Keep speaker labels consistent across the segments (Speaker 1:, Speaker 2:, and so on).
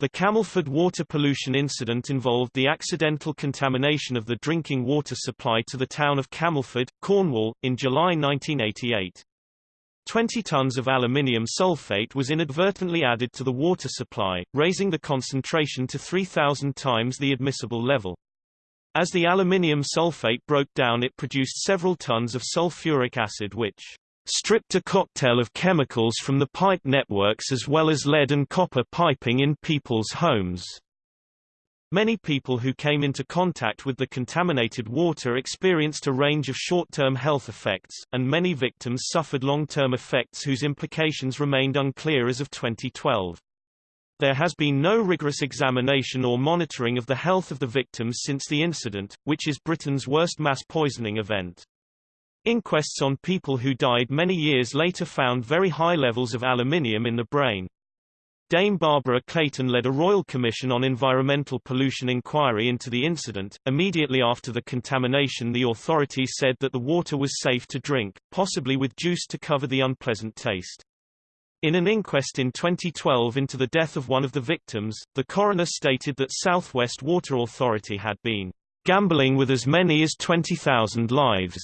Speaker 1: The Camelford water pollution incident involved the accidental contamination of the drinking water supply to the town of Camelford, Cornwall, in July 1988. 20 tons of aluminium sulfate was inadvertently added to the water supply, raising the concentration to 3,000 times the admissible level. As the aluminium sulfate broke down it produced several tons of sulfuric acid which stripped a cocktail of chemicals from the pipe networks as well as lead and copper piping in people's homes. Many people who came into contact with the contaminated water experienced a range of short-term health effects, and many victims suffered long-term effects whose implications remained unclear as of 2012. There has been no rigorous examination or monitoring of the health of the victims since the incident, which is Britain's worst mass poisoning event. Inquests on people who died many years later found very high levels of aluminium in the brain. Dame Barbara Clayton led a royal commission on environmental pollution inquiry into the incident. Immediately after the contamination the authorities said that the water was safe to drink, possibly with juice to cover the unpleasant taste. In an inquest in 2012 into the death of one of the victims, the coroner stated that Southwest Water Authority had been gambling with as many as 20,000 lives.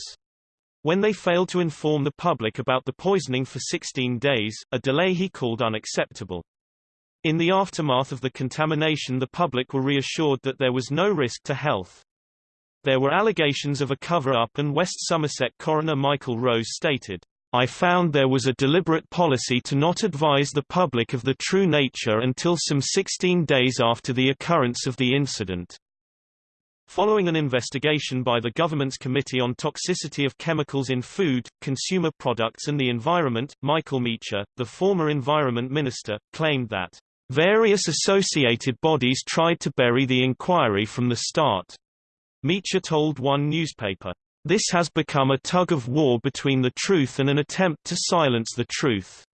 Speaker 1: When they failed to inform the public about the poisoning for 16 days, a delay he called unacceptable. In the aftermath of the contamination the public were reassured that there was no risk to health. There were allegations of a cover-up and West Somerset coroner Michael Rose stated, I found there was a deliberate policy to not advise the public of the true nature until some 16 days after the occurrence of the incident. Following an investigation by the government's Committee on Toxicity of Chemicals in Food, Consumer Products and the Environment, Michael Meacher, the former Environment Minister, claimed that various associated bodies tried to bury the inquiry from the start. Meacher told one newspaper, This has become a tug of war between the truth and an attempt to silence the truth.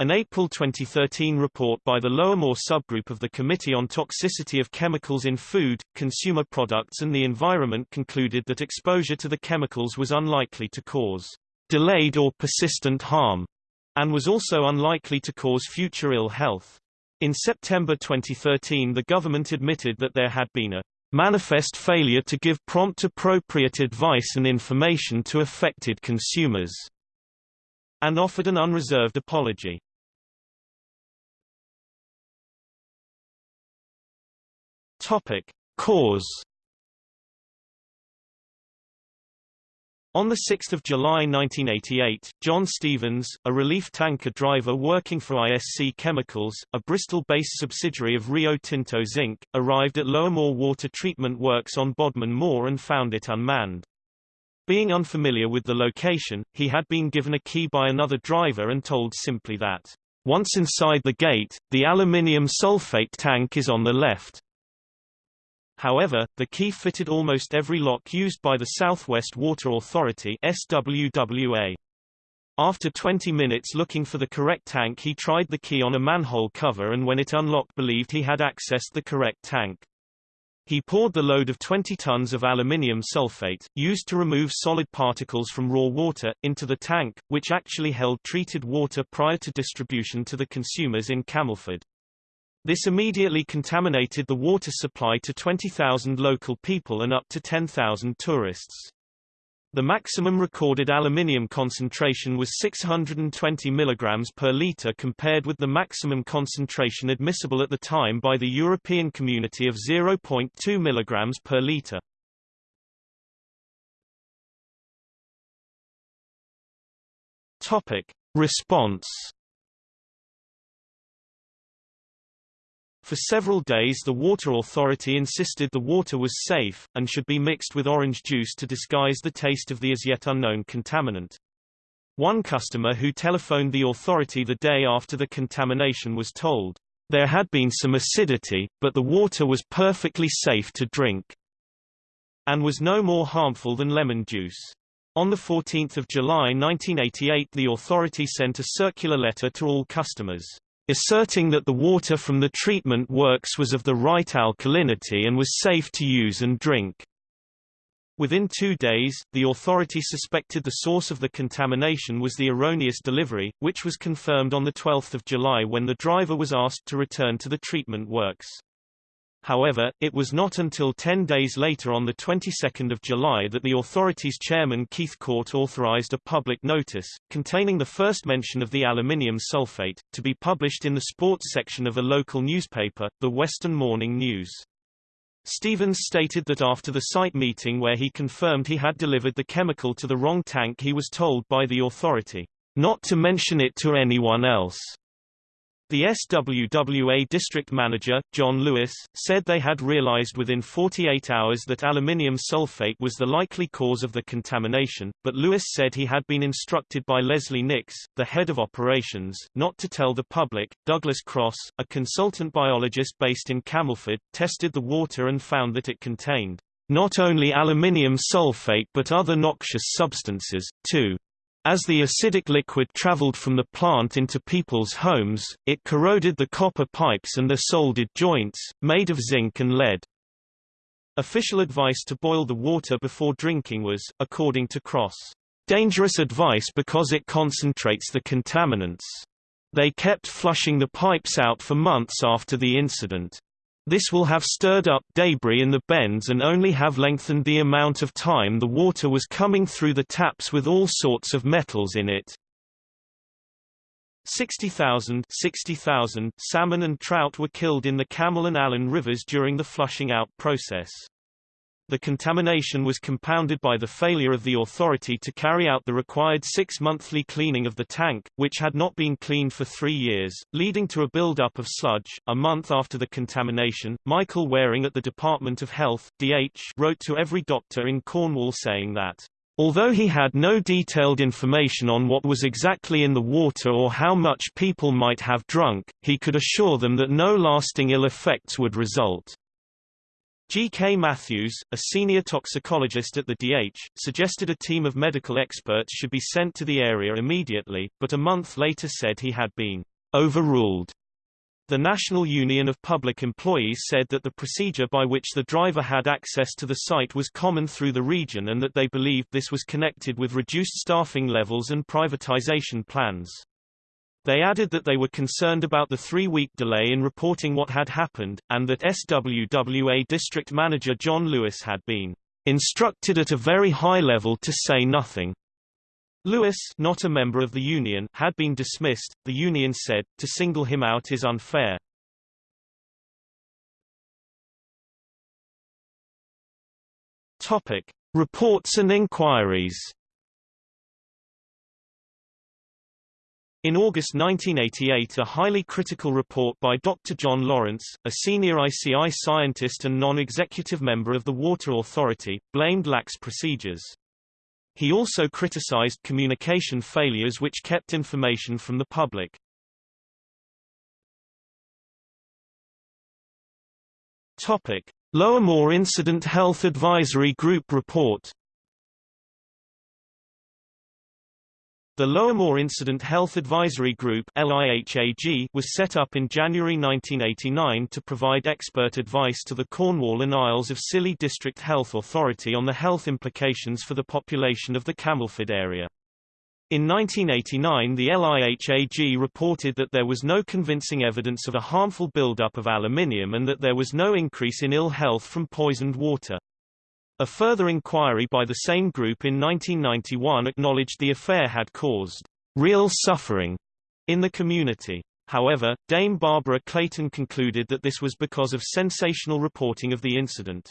Speaker 1: An April 2013 report by the Lower Moor subgroup of the Committee on Toxicity of Chemicals in Food, Consumer Products and the Environment concluded that exposure to the chemicals was unlikely to cause delayed or persistent harm, and was also unlikely to cause future ill health. In September 2013 the government admitted that there had been a manifest failure to give prompt appropriate advice and information to affected consumers, and offered an unreserved apology. Topic: Cause On 6 July 1988, John Stevens, a relief tanker driver working for ISC Chemicals, a Bristol-based subsidiary of Rio Tinto Zinc, arrived at Lower Moor Water Treatment Works on Bodmin Moor and found it unmanned. Being unfamiliar with the location, he had been given a key by another driver and told simply that, once inside the gate, the aluminium sulfate tank is on the left. However, the key fitted almost every lock used by the Southwest Water Authority SWWA. After 20 minutes looking for the correct tank he tried the key on a manhole cover and when it unlocked believed he had accessed the correct tank. He poured the load of 20 tons of aluminium sulfate, used to remove solid particles from raw water, into the tank, which actually held treated water prior to distribution to the consumers in Camelford. This immediately contaminated the water supply to 20,000 local people and up to 10,000 tourists. The maximum recorded aluminium concentration was 620 mg per litre compared with the maximum concentration admissible at the time by the European Community of 0.2 mg per litre. Response For several days the Water Authority insisted the water was safe, and should be mixed with orange juice to disguise the taste of the as yet unknown contaminant. One customer who telephoned the authority the day after the contamination was told, there had been some acidity, but the water was perfectly safe to drink, and was no more harmful than lemon juice. On 14 July 1988 the authority sent a circular letter to all customers asserting that the water from the treatment works was of the right alkalinity and was safe to use and drink. Within two days, the authority suspected the source of the contamination was the erroneous delivery, which was confirmed on 12 July when the driver was asked to return to the treatment works. However, it was not until 10 days later on the 22nd of July that the authority's chairman Keith Court authorized a public notice, containing the first mention of the aluminium sulfate, to be published in the sports section of a local newspaper, the Western Morning News. Stevens stated that after the site meeting where he confirmed he had delivered the chemical to the wrong tank he was told by the authority, not to mention it to anyone else. The SWWA district manager, John Lewis, said they had realized within 48 hours that aluminium sulfate was the likely cause of the contamination, but Lewis said he had been instructed by Leslie Nix, the head of operations, not to tell the public. Douglas Cross, a consultant biologist based in Camelford, tested the water and found that it contained not only aluminium sulfate but other noxious substances, too. As the acidic liquid traveled from the plant into people's homes, it corroded the copper pipes and their soldered joints, made of zinc and lead. Official advice to boil the water before drinking was, according to Cross, dangerous advice because it concentrates the contaminants. They kept flushing the pipes out for months after the incident. This will have stirred up debris in the bends and only have lengthened the amount of time the water was coming through the taps with all sorts of metals in it. 60,000 60, salmon and trout were killed in the Camel and Allen rivers during the flushing out process. The contamination was compounded by the failure of the authority to carry out the required six-monthly cleaning of the tank, which had not been cleaned for three years, leading to a build-up of sludge. A month after the contamination, Michael Waring at the Department of Health DH, wrote to every doctor in Cornwall saying that Although he had no detailed information on what was exactly in the water or how much people might have drunk, he could assure them that no lasting ill effects would result. G. K. Matthews, a senior toxicologist at the DH, suggested a team of medical experts should be sent to the area immediately, but a month later said he had been overruled. The National Union of Public Employees said that the procedure by which the driver had access to the site was common through the region and that they believed this was connected with reduced staffing levels and privatization plans. They added that they were concerned about the three-week delay in reporting what had happened, and that SWWA District Manager John Lewis had been instructed at a very high level to say nothing. Lewis, not a member of the union, had been dismissed. The union said, to single him out is unfair. Topic: Reports and inquiries. In August 1988 a highly critical report by Dr. John Lawrence, a senior ICI scientist and non-executive member of the Water Authority, blamed lax procedures. He also criticized communication failures which kept information from the public. Topic: Lower Moor Incident Health Advisory Group Report The Lower Incident Health Advisory Group was set up in January 1989 to provide expert advice to the Cornwall and Isles of Scilly District Health Authority on the health implications for the population of the Camelford area. In 1989 the LIHAG reported that there was no convincing evidence of a harmful buildup of aluminium and that there was no increase in ill health from poisoned water. A further inquiry by the same group in 1991 acknowledged the affair had caused real suffering in the community. However, Dame Barbara Clayton concluded that this was because of sensational reporting of the incident.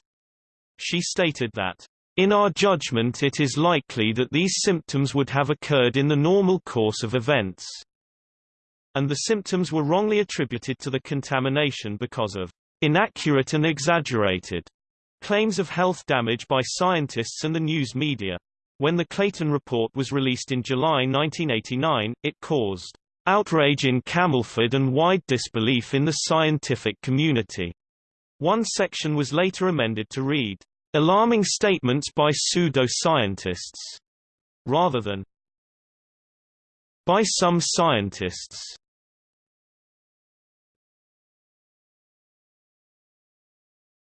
Speaker 1: She stated that, in our judgment it is likely that these symptoms would have occurred in the normal course of events, and the symptoms were wrongly attributed to the contamination because of inaccurate and exaggerated Claims of health damage by scientists and the news media. When the Clayton report was released in July 1989, it caused outrage in Camelford and wide disbelief in the scientific community. One section was later amended to read, alarming statements by pseudo-scientists, rather than by some scientists.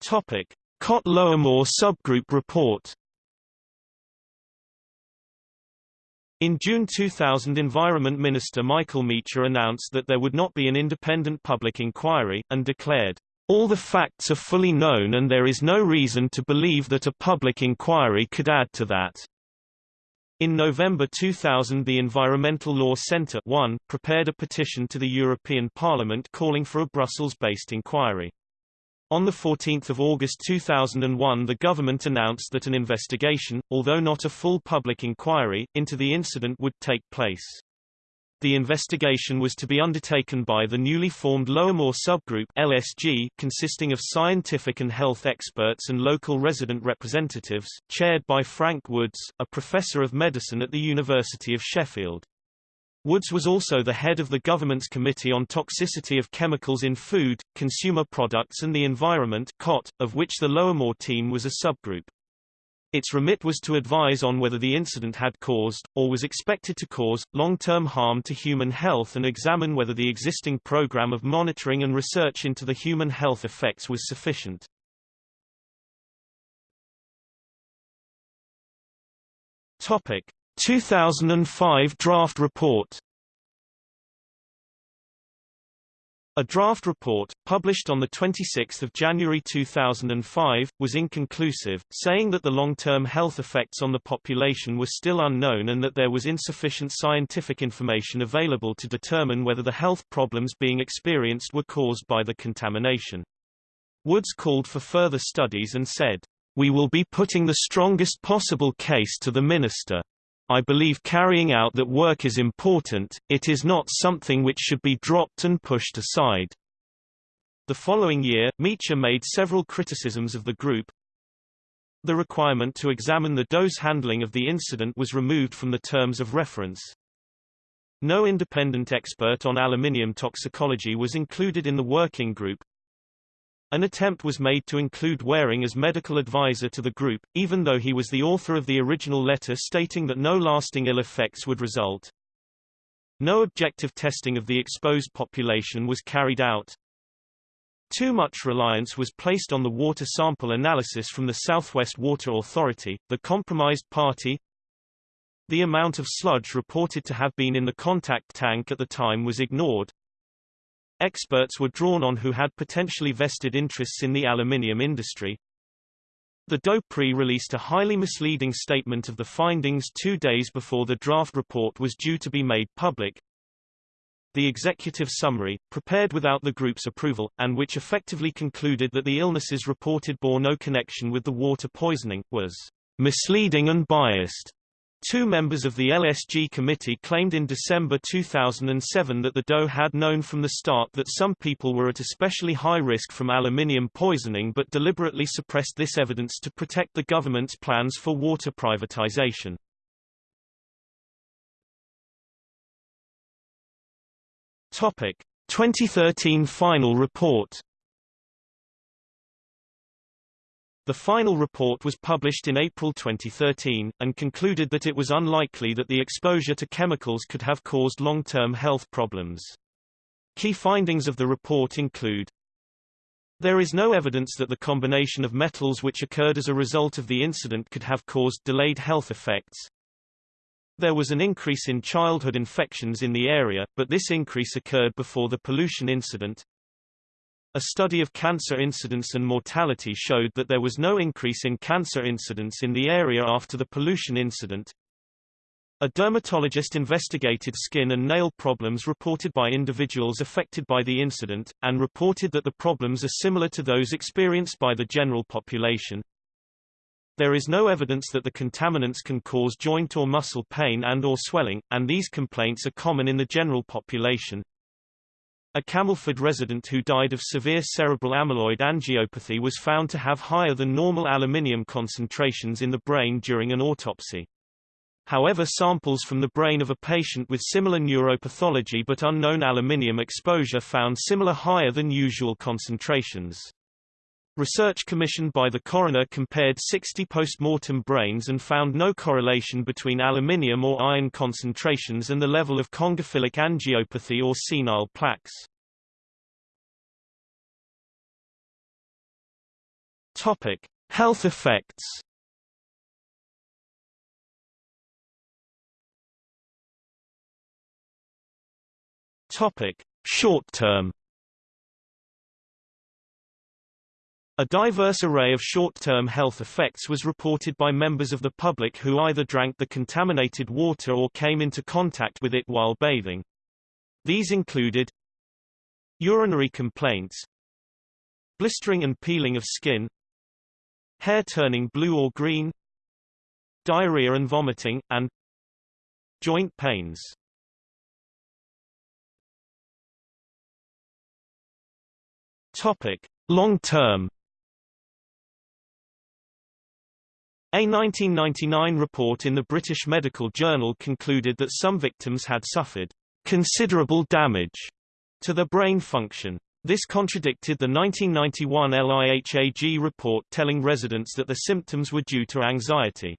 Speaker 1: Topic: COT Lower Moor subgroup report In June 2000 Environment Minister Michael Meacher announced that there would not be an independent public inquiry, and declared, "...all the facts are fully known and there is no reason to believe that a public inquiry could add to that." In November 2000 the Environmental Law Centre 1 prepared a petition to the European Parliament calling for a Brussels-based inquiry. On 14 August 2001 the government announced that an investigation, although not a full public inquiry, into the incident would take place. The investigation was to be undertaken by the newly formed Lower Subgroup LSG, consisting of scientific and health experts and local resident representatives, chaired by Frank Woods, a professor of medicine at the University of Sheffield. Woods was also the head of the government's Committee on Toxicity of Chemicals in Food, Consumer Products and the Environment COT, of which the Lower Moor team was a subgroup. Its remit was to advise on whether the incident had caused, or was expected to cause, long-term harm to human health and examine whether the existing program of monitoring and research into the human health effects was sufficient. Topic. 2005 draft report A draft report, published on 26 January 2005, was inconclusive, saying that the long-term health effects on the population were still unknown and that there was insufficient scientific information available to determine whether the health problems being experienced were caused by the contamination. Woods called for further studies and said, We will be putting the strongest possible case to the minister. I believe carrying out that work is important, it is not something which should be dropped and pushed aside. The following year, Meacher made several criticisms of the group. The requirement to examine the dose handling of the incident was removed from the terms of reference. No independent expert on aluminium toxicology was included in the working group, an attempt was made to include Waring as medical advisor to the group, even though he was the author of the original letter stating that no lasting ill effects would result. No objective testing of the exposed population was carried out. Too much reliance was placed on the water sample analysis from the Southwest Water Authority, the compromised party. The amount of sludge reported to have been in the contact tank at the time was ignored. Experts were drawn on who had potentially vested interests in the aluminium industry. The DOPRI released a highly misleading statement of the findings two days before the draft report was due to be made public. The executive summary, prepared without the group's approval, and which effectively concluded that the illnesses reported bore no connection with the water poisoning, was misleading and biased. Two members of the LSG committee claimed in December 2007 that the DOE had known from the start that some people were at especially high risk from aluminium poisoning but deliberately suppressed this evidence to protect the government's plans for water privatization. Topic: 2013 final report The final report was published in April 2013, and concluded that it was unlikely that the exposure to chemicals could have caused long-term health problems. Key findings of the report include There is no evidence that the combination of metals which occurred as a result of the incident could have caused delayed health effects. There was an increase in childhood infections in the area, but this increase occurred before the pollution incident. A study of cancer incidence and mortality showed that there was no increase in cancer incidence in the area after the pollution incident. A dermatologist investigated skin and nail problems reported by individuals affected by the incident, and reported that the problems are similar to those experienced by the general population. There is no evidence that the contaminants can cause joint or muscle pain and or swelling, and these complaints are common in the general population. A Camelford resident who died of severe cerebral amyloid angiopathy was found to have higher than normal aluminium concentrations in the brain during an autopsy. However samples from the brain of a patient with similar neuropathology but unknown aluminium exposure found similar higher than usual concentrations. Research commissioned by the coroner compared 60 post-mortem brains and found no correlation between aluminium or iron concentrations and the level of congophilic angiopathy or senile plaques. Topic: Health effects. Topic: Short term. A diverse array of short-term health effects was reported by members of the public who either drank the contaminated water or came into contact with it while bathing. These included urinary complaints, blistering and peeling of skin, hair turning blue or green, diarrhea and vomiting, and joint pains. Topic: Long-term A 1999 report in the British Medical Journal concluded that some victims had suffered considerable damage to their brain function. This contradicted the 1991 LIHAG report telling residents that the symptoms were due to anxiety.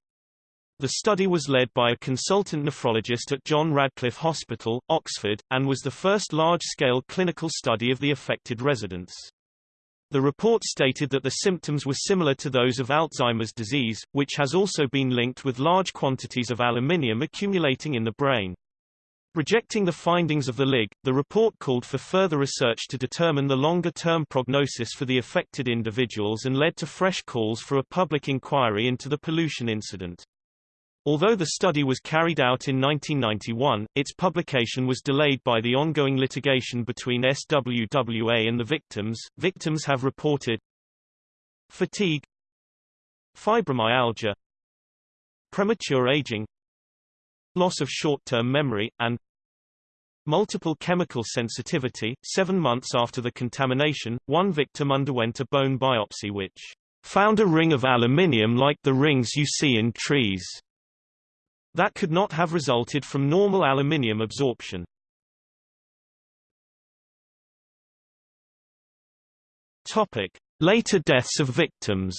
Speaker 1: The study was led by a consultant nephrologist at John Radcliffe Hospital, Oxford, and was the first large-scale clinical study of the affected residents. The report stated that the symptoms were similar to those of Alzheimer's disease, which has also been linked with large quantities of aluminium accumulating in the brain. Rejecting the findings of the LIG, the report called for further research to determine the longer-term prognosis for the affected individuals and led to fresh calls for a public inquiry into the pollution incident. Although the study was carried out in 1991, its publication was delayed by the ongoing litigation between SWWA and the victims. Victims have reported fatigue, fibromyalgia, premature aging, loss of short-term memory, and multiple chemical sensitivity. Seven months after the contamination, one victim underwent a bone biopsy which found a ring of aluminium like the rings you see in trees. That could not have resulted from normal aluminium absorption. Topic: Later deaths of victims.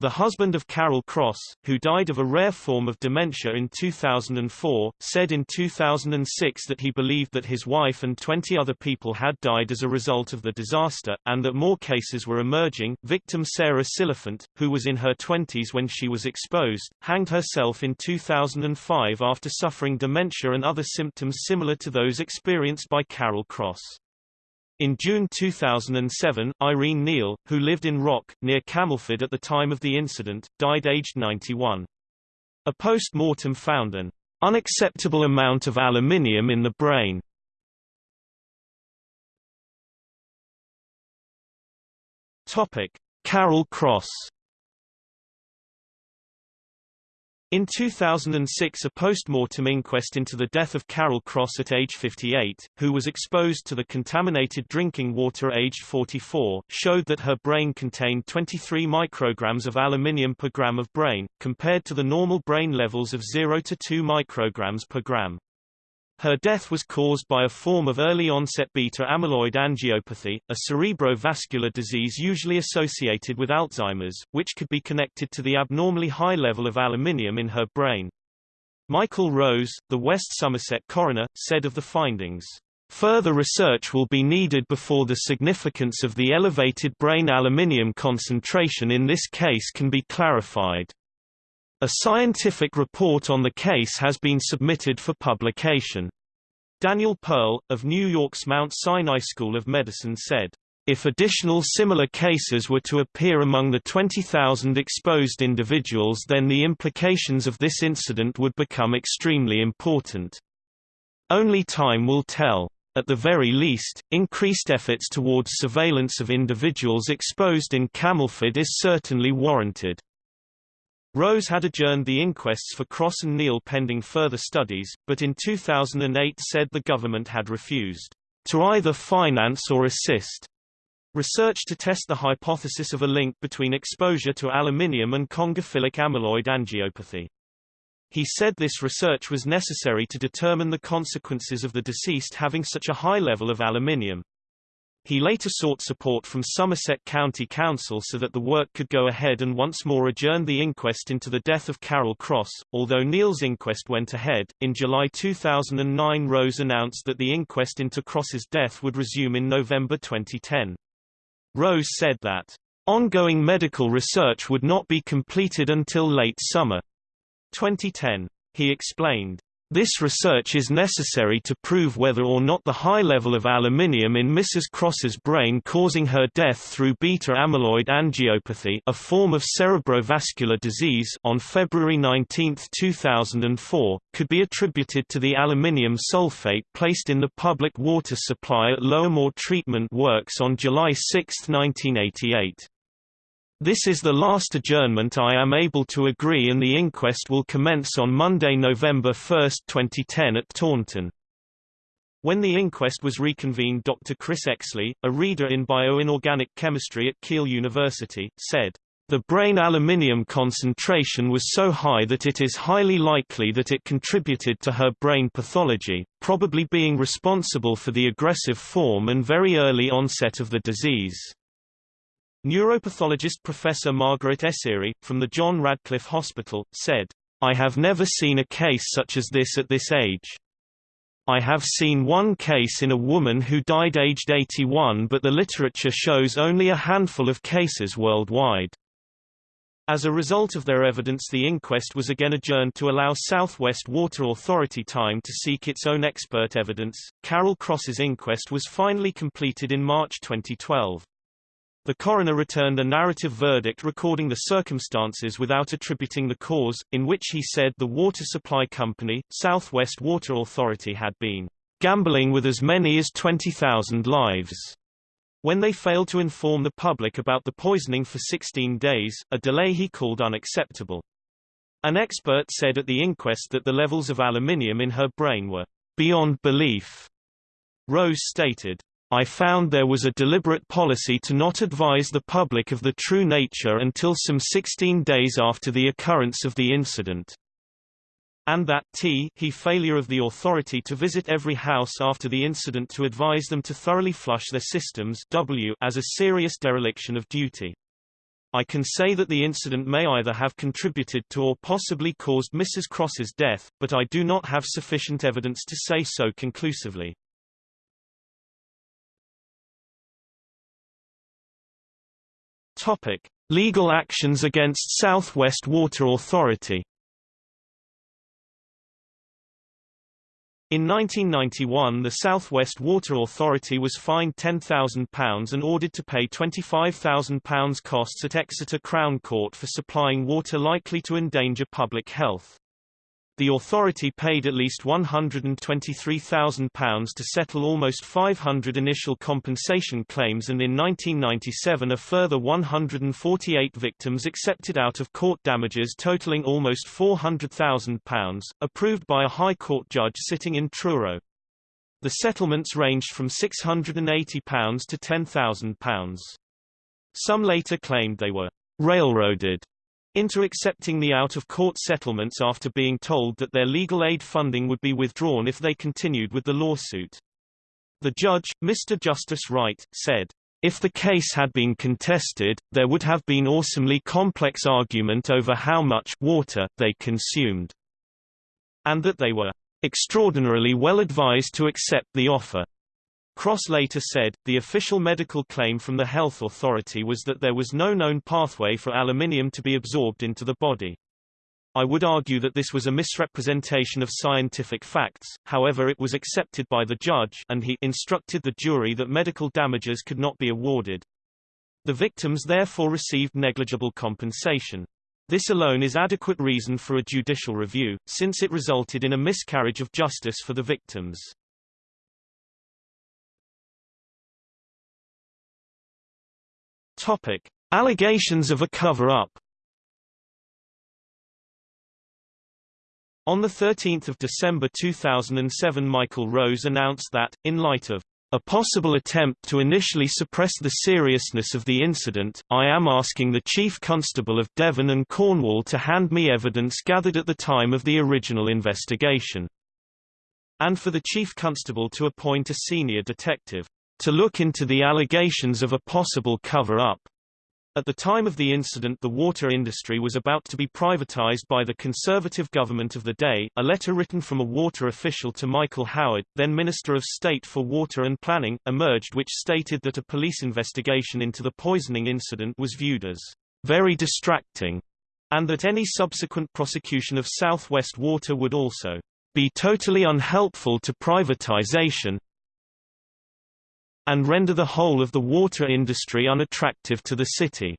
Speaker 1: The husband of Carol Cross, who died of a rare form of dementia in 2004, said in 2006 that he believed that his wife and 20 other people had died as a result of the disaster, and that more cases were emerging. Victim Sarah Silliphant, who was in her 20s when she was exposed, hanged herself in 2005 after suffering dementia and other symptoms similar to those experienced by Carol Cross. In June 2007, Irene Neal, who lived in Rock, near Camelford at the time of the incident, died aged 91. A post-mortem found an unacceptable amount of aluminium in the brain. Topic: Carol Cross In 2006 a post-mortem inquest into the death of Carol Cross at age 58, who was exposed to the contaminated drinking water aged 44, showed that her brain contained 23 micrograms of aluminium per gram of brain, compared to the normal brain levels of 0 to 2 micrograms per gram. Her death was caused by a form of early-onset beta-amyloid angiopathy, a cerebrovascular disease usually associated with Alzheimer's, which could be connected to the abnormally high level of aluminium in her brain. Michael Rose, the West Somerset coroner, said of the findings, Further research will be needed before the significance of the elevated brain aluminium concentration in this case can be clarified. A scientific report on the case has been submitted for publication. Daniel Perl, of New York's Mount Sinai School of Medicine said, if additional similar cases were to appear among the 20,000 exposed individuals then the implications of this incident would become extremely important. Only time will tell. At the very least, increased efforts towards surveillance of individuals exposed in Camelford is certainly warranted. Rose had adjourned the inquests for Cross and Neal pending further studies, but in 2008 said the government had refused to either finance or assist research to test the hypothesis of a link between exposure to aluminium and congophilic amyloid angiopathy. He said this research was necessary to determine the consequences of the deceased having such a high level of aluminium. He later sought support from Somerset County Council so that the work could go ahead and once more adjourned the inquest into the death of Carol Cross. Although Neal's inquest went ahead, in July 2009 Rose announced that the inquest into Cross's death would resume in November 2010. Rose said that ongoing medical research would not be completed until late summer 2010. He explained, This research is necessary to prove whether or not the high level of aluminium in Mrs. Cross's brain causing her death through beta-amyloid angiopathy a form of cerebrovascular disease on February 19, 2004, could be attributed to the aluminium sulfate placed in the public water supply at Lower Treatment Works on July 6, 1988. This is the last adjournment I am able to agree and the inquest will commence on Monday, November 1, 2010 at Taunton. When the inquest was reconvened Dr. Chris Exley, a reader in bioinorganic chemistry at Keele University, said, "...the brain aluminium concentration was so high that it is highly likely that it contributed to her brain pathology, probably being responsible for the aggressive form and very early onset of the disease." Neuropathologist Professor Margaret Esiri, from the John Radcliffe Hospital, said, I have never seen a case such as this at this age. I have seen one case in a woman who died aged 81 but the literature shows only a handful of cases worldwide. As a result of their evidence the inquest was again adjourned to allow Southwest Water Authority time to seek its own expert evidence. Carol Cross's inquest was finally completed in March 2012. The coroner returned a narrative verdict recording the circumstances without attributing the cause, in which he said the water supply company, Southwest Water Authority had been gambling with as many as 20,000 lives. When they failed to inform the public about the poisoning for 16 days, a delay he called unacceptable. An expert said at the inquest that the levels of aluminium in her brain were beyond belief. Rose stated, I found there was a deliberate policy to not advise the public of the true nature until some 16 days after the occurrence of the incident. And that t he failure of the authority to visit every house after the incident to advise them to thoroughly flush their systems w as a serious dereliction of duty. I can say that the incident may either have contributed to or possibly caused Mrs. Cross's death, but I do not have sufficient evidence to say so conclusively. Topic: Legal actions against Southwest Water Authority. In 1991 the Southwest Water Authority was fined £10,000 and ordered to pay £25,000 costs at Exeter Crown Court for supplying water likely to endanger public health. The authority paid at least £123,000 to settle almost 500 initial compensation claims and in 1997 a further 148 victims accepted out-of-court damages totaling almost £400,000, approved by a High Court judge sitting in Truro. The settlements ranged from £680 to £10,000. Some later claimed they were railroaded into accepting the out-of-court settlements after being told that their legal aid funding would be withdrawn if they continued with the lawsuit. The judge, Mr. Justice Wright, said, if the case had been contested, there would have been awesomely complex argument over how much water they consumed, and that they were extraordinarily well advised to accept the offer. Cross later said, the official medical claim from the health authority was that there was no known pathway for aluminium to be absorbed into the body. I would argue that this was a misrepresentation of scientific facts, however it was accepted by the judge and he instructed the jury that medical damages could not be awarded. The victims therefore received negligible compensation. This alone is adequate reason for a judicial review, since it resulted in a miscarriage of justice for the victims. Topic: Allegations of a cover-up. On 13 December 2007 Michael Rose announced that, in light of a possible attempt to initially suppress the seriousness of the incident, I am asking the Chief Constable of Devon and Cornwall to hand me evidence gathered at the time of the original investigation. And for the Chief Constable to appoint a senior detective to look into the allegations of a possible cover-up. At the time of the incident the water industry was about to be privatized by the conservative government of the day. A letter written from a water official to Michael Howard, then Minister of State for Water and Planning, emerged which stated that a police investigation into the poisoning incident was viewed as very distracting, and that any subsequent prosecution of Southwest Water would also be totally unhelpful to privatization and render the whole of the water industry unattractive to the city.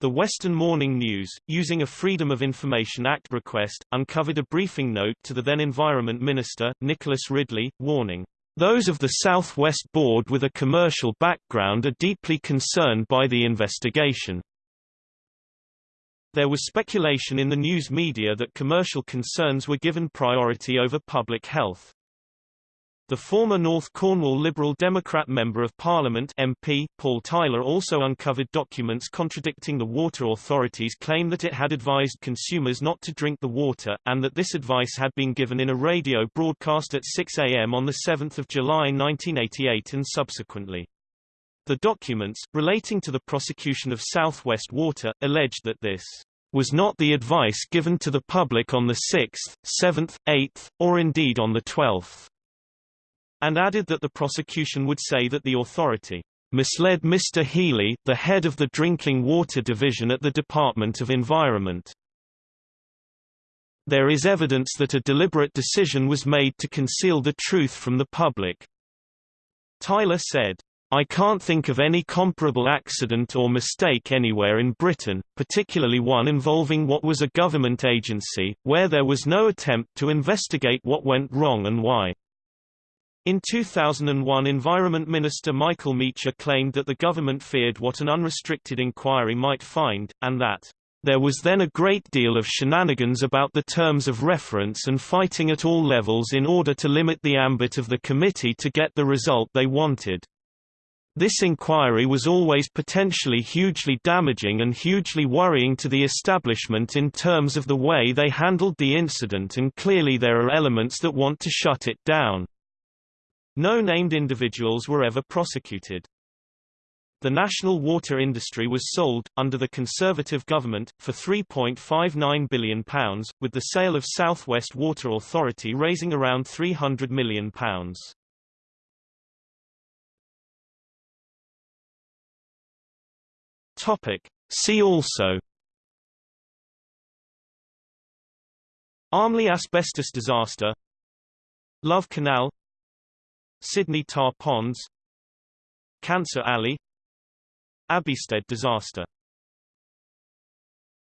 Speaker 1: The Western Morning News, using a Freedom of Information Act request, uncovered a briefing note to the then Environment Minister, Nicholas Ridley, warning, "...those of the Southwest Board with a commercial background are deeply concerned by the investigation." There was speculation in the news media that commercial concerns were given priority over public health. The former North Cornwall Liberal Democrat Member of Parliament MP, Paul Tyler also uncovered documents contradicting the water authority's claim that it had advised consumers not to drink the water, and that this advice had been given in a radio broadcast at 6 a.m. on 7 July 1988 and subsequently. The documents, relating to the prosecution of Southwest Water, alleged that this was not the advice given to the public on the 6th, 7th, 8th, or indeed on the 12th and added that the prosecution would say that the authority misled Mr. Healy, the head of the Drinking Water Division at the Department of Environment. There is evidence that a deliberate decision was made to conceal the truth from the public. Tyler said, I can't think of any comparable accident or mistake anywhere in Britain, particularly one involving what was a government agency, where there was no attempt to investigate what went wrong and why. In 2001 Environment Minister Michael Meacher claimed that the government feared what an unrestricted inquiry might find, and that there was then a great deal of shenanigans about the terms of reference and fighting at all levels in order to limit the ambit of the committee to get the result they wanted. This inquiry was always potentially hugely damaging and hugely worrying to the establishment in terms of the way they handled the incident and clearly there are elements that want to shut it down. No named individuals were ever prosecuted. The national water industry was sold, under the Conservative government, for £3.59 billion, with the sale of South West Water Authority raising around £300 million. Topic. See also Armley asbestos disaster Love Canal Sydney tar ponds Cancer Alley Abbeystead disaster